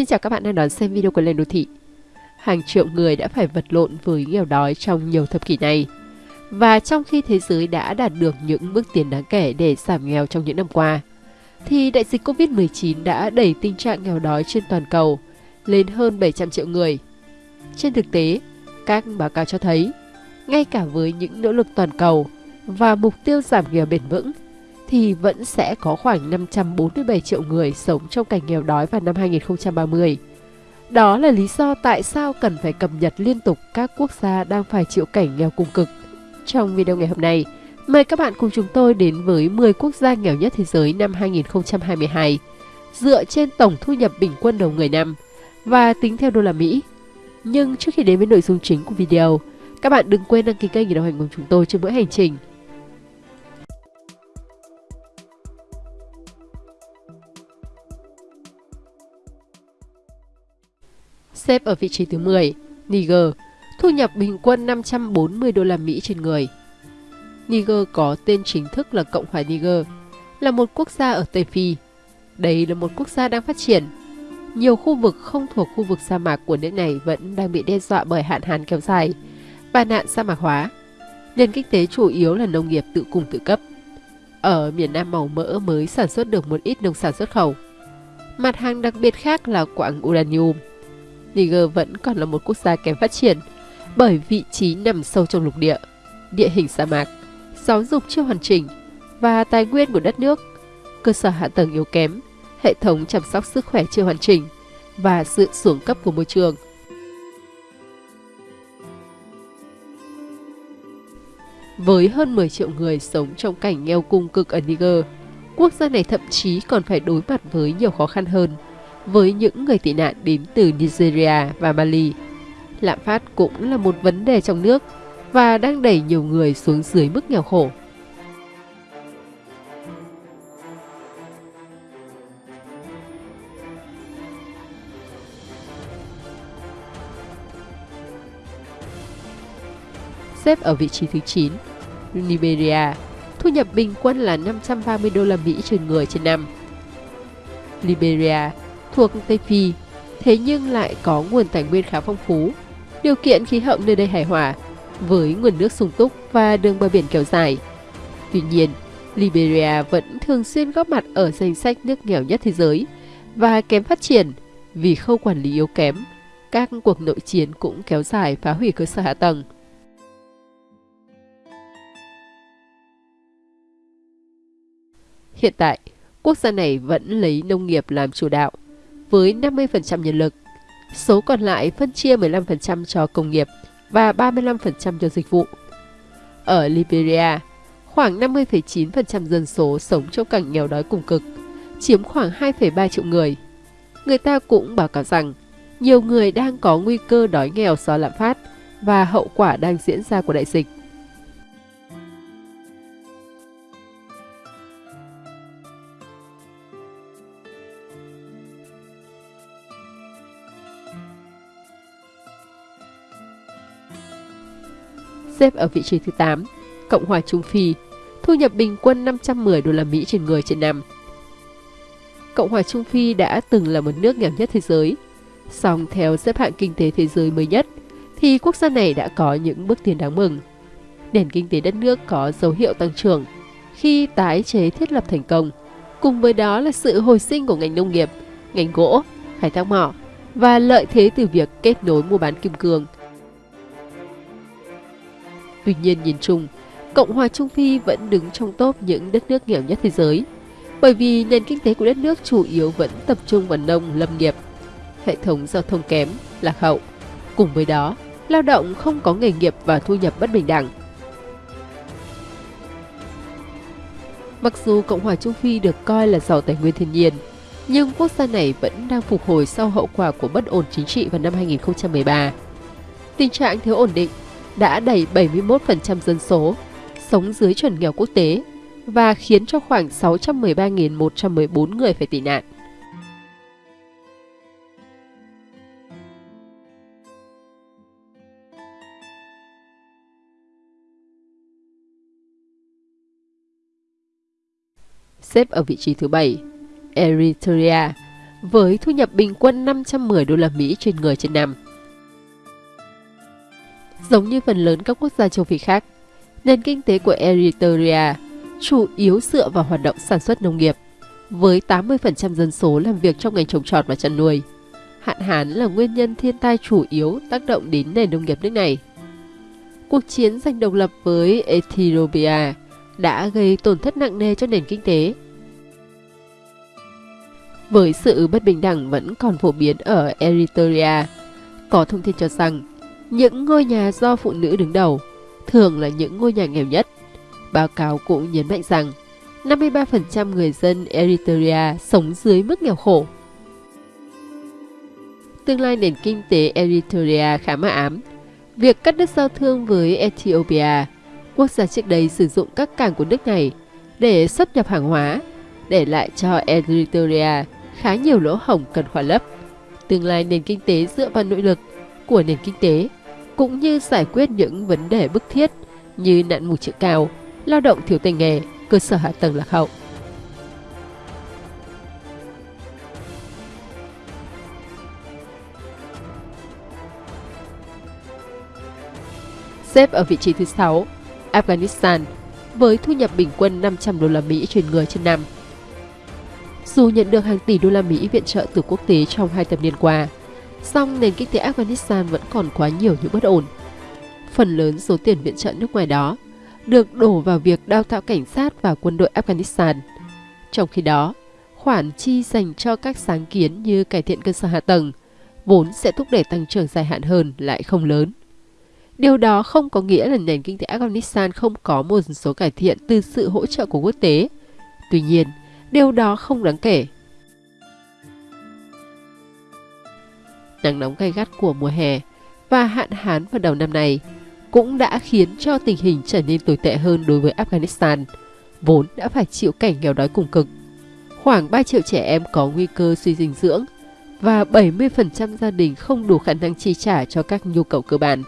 Xin chào các bạn đang đón xem video của Lên Đô Thị. Hàng triệu người đã phải vật lộn với nghèo đói trong nhiều thập kỷ này. Và trong khi thế giới đã đạt được những bước tiến đáng kể để giảm nghèo trong những năm qua, thì đại dịch Covid-19 đã đẩy tình trạng nghèo đói trên toàn cầu lên hơn 700 triệu người. Trên thực tế, các báo cáo cho thấy, ngay cả với những nỗ lực toàn cầu và mục tiêu giảm nghèo bền vững, thì vẫn sẽ có khoảng 547 triệu người sống trong cảnh nghèo đói vào năm 2030. Đó là lý do tại sao cần phải cập nhật liên tục các quốc gia đang phải chịu cảnh nghèo cùng cực. Trong video ngày hôm nay, mời các bạn cùng chúng tôi đến với 10 quốc gia nghèo nhất thế giới năm 2022, dựa trên tổng thu nhập bình quân đầu người năm và tính theo đô la Mỹ. Nhưng trước khi đến với nội dung chính của video, các bạn đừng quên đăng ký kênh để đồng hành cùng chúng tôi trên mỗi hành trình – Xếp ở vị trí thứ 10, Niger, thu nhập bình quân 540 đô la Mỹ trên người. Niger có tên chính thức là Cộng hòa Niger, là một quốc gia ở Tây Phi. Đây là một quốc gia đang phát triển. Nhiều khu vực không thuộc khu vực sa mạc của nước này vẫn đang bị đe dọa bởi hạn hán kéo dài và nạn sa mạc hóa. Nền kinh tế chủ yếu là nông nghiệp tự cung tự cấp. Ở miền Nam màu mỡ mới sản xuất được một ít nông sản xuất khẩu. Mặt hàng đặc biệt khác là quặng uranium – Niger vẫn còn là một quốc gia kém phát triển bởi vị trí nằm sâu trong lục địa, địa hình sa mạc, giáo dục chưa hoàn chỉnh và tài nguyên của đất nước, cơ sở hạ tầng yếu kém, hệ thống chăm sóc sức khỏe chưa hoàn chỉnh và sự xuống cấp của môi trường. Với hơn 10 triệu người sống trong cảnh nghèo cung cực ở Niger, quốc gia này thậm chí còn phải đối mặt với nhiều khó khăn hơn – với những người tị nạn đến từ Nigeria và Mali. Lạm phát cũng là một vấn đề trong nước và đang đẩy nhiều người xuống dưới mức nghèo khổ. Xếp ở vị trí thứ 9, Liberia, thu nhập bình quân là 530 đô la Mỹ trên người trên năm. Liberia thuộc Tây Phi, thế nhưng lại có nguồn tài nguyên khá phong phú. Điều kiện khí hậu nơi đây hài hòa, với nguồn nước sung túc và đường bờ biển kéo dài. Tuy nhiên, Liberia vẫn thường xuyên góp mặt ở danh sách nước nghèo nhất thế giới và kém phát triển vì khâu quản lý yếu kém. Các cuộc nội chiến cũng kéo dài phá hủy cơ sở hạ tầng. Hiện tại, quốc gia này vẫn lấy nông nghiệp làm chủ đạo với 50% nhân lực. Số còn lại phân chia 15% cho công nghiệp và 35% cho dịch vụ. Ở Liberia, khoảng 50,9% dân số sống trong cảnh nghèo đói cùng cực, chiếm khoảng 2,3 triệu người. Người ta cũng báo cáo rằng nhiều người đang có nguy cơ đói nghèo do lạm phát và hậu quả đang diễn ra của đại dịch. Xếp ở vị trí thứ 8, Cộng hòa Trung Phi, thu nhập bình quân 510 đô la Mỹ trên người trên năm. Cộng hòa Trung Phi đã từng là một nước nghèo nhất thế giới, song theo xếp hạng kinh tế thế giới mới nhất, thì quốc gia này đã có những bước tiến đáng mừng. Nền kinh tế đất nước có dấu hiệu tăng trưởng khi tái chế thiết lập thành công, cùng với đó là sự hồi sinh của ngành nông nghiệp, ngành gỗ, khai thác mỏ và lợi thế từ việc kết nối mua bán kim cương – Tuy nhiên nhìn chung, Cộng hòa Trung Phi vẫn đứng trong top những đất nước nghèo nhất thế giới, bởi vì nền kinh tế của đất nước chủ yếu vẫn tập trung vào nông lâm nghiệp, hệ thống giao thông kém, lạc hậu. Cùng với đó, lao động không có nghề nghiệp và thu nhập bất bình đẳng. Mặc dù Cộng hòa Trung Phi được coi là giàu tài nguyên thiên nhiên, nhưng quốc gia này vẫn đang phục hồi sau hậu quả của bất ổn chính trị vào năm 2013. Tình trạng thiếu ổn định đã đẩy 71% dân số sống dưới chuẩn nghèo quốc tế và khiến cho khoảng 613.114 người phải tị nạn. Xếp ở vị trí thứ 7, Eritrea, với thu nhập bình quân 510 đô la Mỹ trên người trên năm. Giống như phần lớn các quốc gia châu Phi khác, nền kinh tế của Eritrea chủ yếu dựa vào hoạt động sản xuất nông nghiệp, với 80% dân số làm việc trong ngành trồng trọt và chăn nuôi. Hạn hán là nguyên nhân thiên tai chủ yếu tác động đến nền nông nghiệp nước này. Cuộc chiến giành độc lập với Ethiopia đã gây tổn thất nặng nề cho nền kinh tế. Với sự bất bình đẳng vẫn còn phổ biến ở Eritrea, có thông tin cho rằng những ngôi nhà do phụ nữ đứng đầu thường là những ngôi nhà nghèo nhất. Báo cáo cũng nhấn mạnh rằng 53% người dân Eritrea sống dưới mức nghèo khổ. Tương lai nền kinh tế Eritrea khá mờ ám. Việc cắt đứt giao thương với Ethiopia, quốc gia trước đây sử dụng các cảng của nước này để xuất nhập hàng hóa, để lại cho Eritrea khá nhiều lỗ hổng cần khỏa lấp. Tương lai nền kinh tế dựa vào nội lực của nền kinh tế cũng như giải quyết những vấn đề bức thiết như nạn mù chữ cao, lao động thiếu tay nghề, cơ sở hạ tầng lạc hậu. Xếp ở vị trí thứ 6, Afghanistan với thu nhập bình quân 500 đô la Mỹ trên người trên năm. Dù nhận được hàng tỷ đô la Mỹ viện trợ từ quốc tế trong hai thập niên qua, song nền kinh tế Afghanistan vẫn còn quá nhiều những bất ổn. Phần lớn số tiền viện trợ nước ngoài đó được đổ vào việc đào tạo cảnh sát và quân đội Afghanistan. Trong khi đó, khoản chi dành cho các sáng kiến như cải thiện cơ sở hạ tầng, vốn sẽ thúc đẩy tăng trưởng dài hạn hơn lại không lớn. Điều đó không có nghĩa là nền kinh tế Afghanistan không có một số cải thiện từ sự hỗ trợ của quốc tế. Tuy nhiên, điều đó không đáng kể. Nắng nóng gay gắt của mùa hè và hạn hán vào đầu năm này cũng đã khiến cho tình hình trở nên tồi tệ hơn đối với Afghanistan, vốn đã phải chịu cảnh nghèo đói cùng cực. Khoảng 3 triệu trẻ em có nguy cơ suy dinh dưỡng và 70% gia đình không đủ khả năng chi trả cho các nhu cầu cơ bản.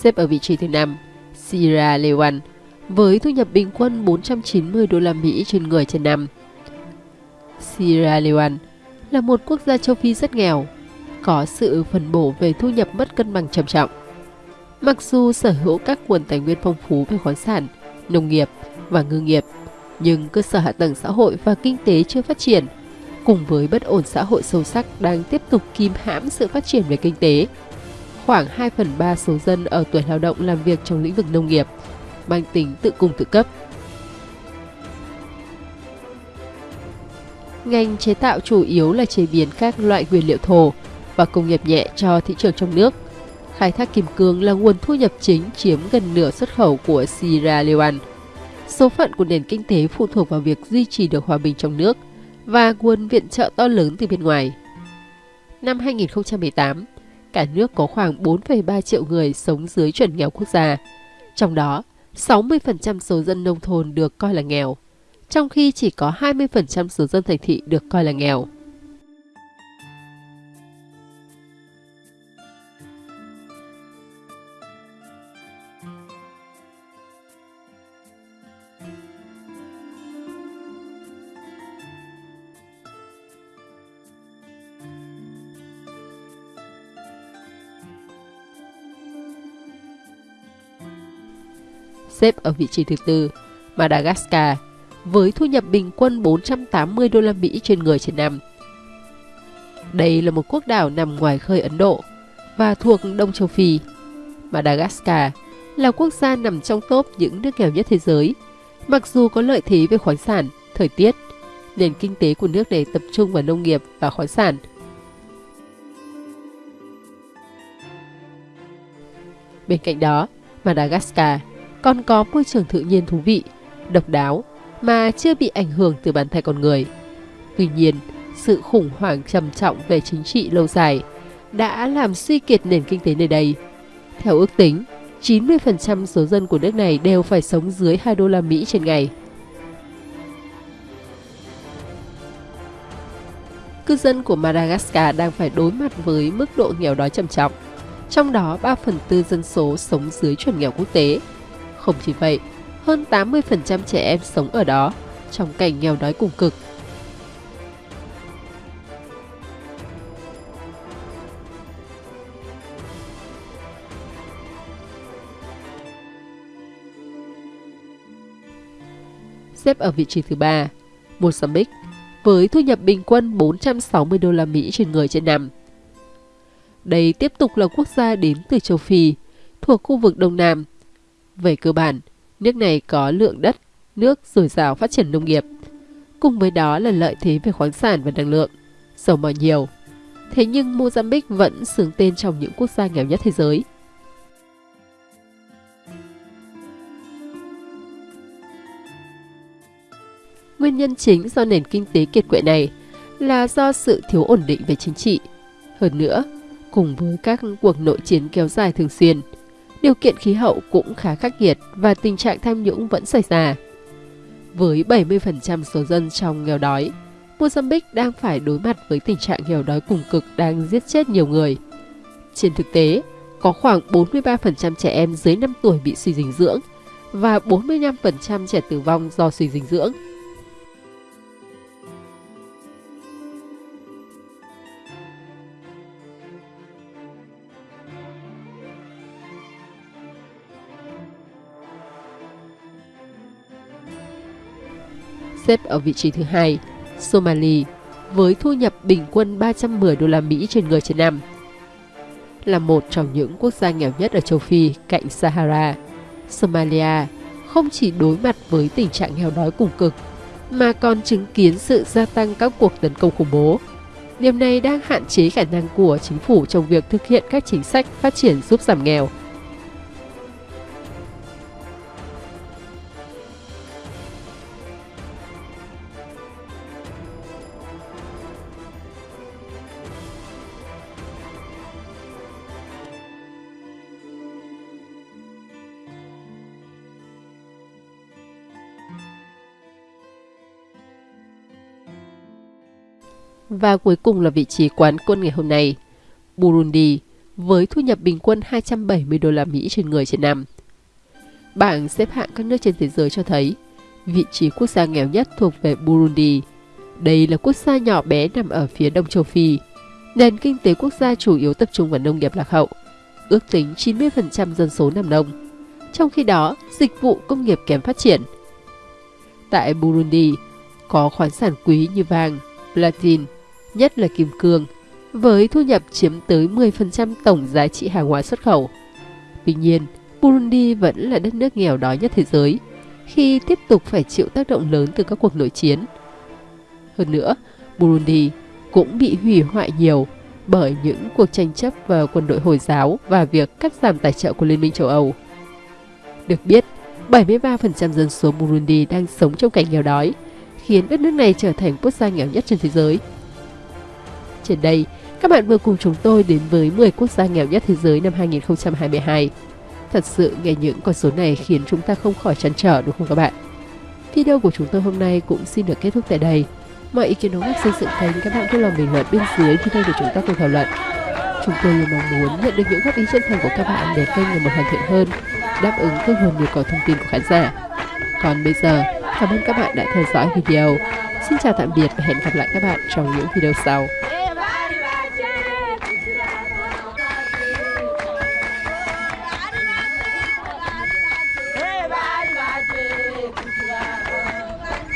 Xếp ở vị trí thứ 5, Sierra Leone, với thu nhập bình quân 490 đô la Mỹ trên người trên năm. Sierra Leone là một quốc gia châu Phi rất nghèo, có sự phân bổ về thu nhập mất cân bằng trầm trọng. Mặc dù sở hữu các nguồn tài nguyên phong phú về khoáng sản, nông nghiệp và ngư nghiệp, nhưng cơ sở hạ tầng xã hội và kinh tế chưa phát triển, cùng với bất ổn xã hội sâu sắc đang tiếp tục kìm hãm sự phát triển về kinh tế khoảng 2 phần 3 số dân ở tuổi lao động làm việc trong lĩnh vực nông nghiệp, mang tính tự cung tự cấp. Ngành chế tạo chủ yếu là chế biến các loại nguyên liệu thô và công nghiệp nhẹ cho thị trường trong nước. Khai thác kim cương là nguồn thu nhập chính chiếm gần nửa xuất khẩu của Sierra Leone. Số phận của nền kinh tế phụ thuộc vào việc duy trì được hòa bình trong nước và nguồn viện trợ to lớn từ bên ngoài. Năm 2018, cả nước có khoảng 4,3 triệu người sống dưới chuẩn nghèo quốc gia. Trong đó, 60% số dân nông thôn được coi là nghèo, trong khi chỉ có 20% số dân thành thị được coi là nghèo. Xếp ở vị trí thứ tư, Madagascar, với thu nhập bình quân 480 đô la Mỹ trên người trên năm. Đây là một quốc đảo nằm ngoài khơi Ấn Độ và thuộc Đông Châu Phi. Madagascar là quốc gia nằm trong top những nước nghèo nhất thế giới. Mặc dù có lợi thế về khoáng sản, thời tiết, nền kinh tế của nước này tập trung vào nông nghiệp và khoáng sản. Bên cạnh đó, Madagascar còn có môi trường tự nhiên thú vị, độc đáo mà chưa bị ảnh hưởng từ bàn tay con người. Tuy nhiên, sự khủng hoảng trầm trọng về chính trị lâu dài đã làm suy kiệt nền kinh tế nơi đây. Theo ước tính, 90% số dân của nước này đều phải sống dưới 2 đô la Mỹ trên ngày. Cư dân của Madagascar đang phải đối mặt với mức độ nghèo đói trầm trọng. Trong đó, 3 phần tư dân số sống dưới chuẩn nghèo quốc tế. Không chỉ vậy, hơn 80% trẻ em sống ở đó, trong cảnh nghèo đói cùng cực. Xếp ở vị trí thứ ba, Mozambique với thu nhập bình quân 460 đô la Mỹ trên người trên năm. Đây tiếp tục là quốc gia đến từ châu Phi, thuộc khu vực Đông Nam. Về cơ bản, nước này có lượng đất, nước dồi dào phát triển nông nghiệp. Cùng với đó là lợi thế về khoáng sản và năng lượng, dầu mỏ nhiều. Thế nhưng Mozambique vẫn xướng tên trong những quốc gia nghèo nhất thế giới. Nguyên nhân chính do nền kinh tế kiệt quệ này là do sự thiếu ổn định về chính trị. Hơn nữa, cùng với các cuộc nội chiến kéo dài thường xuyên, điều kiện khí hậu cũng khá khắc nghiệt và tình trạng tham nhũng vẫn xảy ra. Với 70% số dân trong nghèo đói, Mozambique đang phải đối mặt với tình trạng nghèo đói cùng cực đang giết chết nhiều người. Trên thực tế, có khoảng 43% trẻ em dưới 5 tuổi bị suy dinh dưỡng và 45% trẻ tử vong do suy dinh dưỡng. Xếp ở vị trí thứ hai, Somali với thu nhập bình quân 310 đô la Mỹ trên người trên năm. Là một trong những quốc gia nghèo nhất ở châu Phi cạnh Sahara, Somalia không chỉ đối mặt với tình trạng nghèo đói cùng cực, mà còn chứng kiến sự gia tăng các cuộc tấn công khủng bố. Điều này đang hạn chế khả năng của chính phủ trong việc thực hiện các chính sách phát triển giúp giảm nghèo Và cuối cùng là vị trí quán quân ngày hôm nay, Burundi, với thu nhập bình quân 270 đô la Mỹ trên người trên năm. Bảng xếp hạng các nước trên thế giới cho thấy, vị trí quốc gia nghèo nhất thuộc về Burundi. Đây là quốc gia nhỏ bé nằm ở phía đông châu Phi. Nền kinh tế quốc gia chủ yếu tập trung vào nông nghiệp lạc hậu, ước tính 90% dân số nằm nông. Trong khi đó, dịch vụ công nghiệp kém phát triển. Tại Burundi, có khoáng sản quý như vàng, platin, nhất là kim cương, với thu nhập chiếm tới 10% tổng giá trị hàng hóa xuất khẩu. Tuy nhiên, Burundi vẫn là đất nước nghèo đói nhất thế giới, khi tiếp tục phải chịu tác động lớn từ các cuộc nội chiến. Hơn nữa, Burundi cũng bị hủy hoại nhiều bởi những cuộc tranh chấp vào quân đội Hồi giáo và việc cắt giảm tài trợ của Liên minh châu Âu. Được biết, 73% dân số Burundi đang sống trong cảnh nghèo đói, khiến đất nước này trở thành quốc gia nghèo nhất trên thế giới. Trên đây, các bạn vừa cùng chúng tôi đến với 10 quốc gia nghèo nhất thế giới năm 2022. Thật sự nghe những con số này khiến chúng ta không khỏi chăn trở đúng không các bạn? Video của chúng tôi hôm nay cũng xin được kết thúc tại đây. Mọi ý kiến đóng góp xây dựng kênh các bạn vui lòng bình luận bên dưới video để chúng ta cùng thảo luận. Chúng tôi luôn mong muốn nhận được những góp ý chân thành của các bạn để kênh ngày một hoàn thiện hơn, đáp ứng tốt hơn nhu cầu thông tin của khán giả. Còn bây giờ, cảm ơn các bạn đã theo dõi video. Xin chào tạm biệt và hẹn gặp lại các bạn trong những video sau.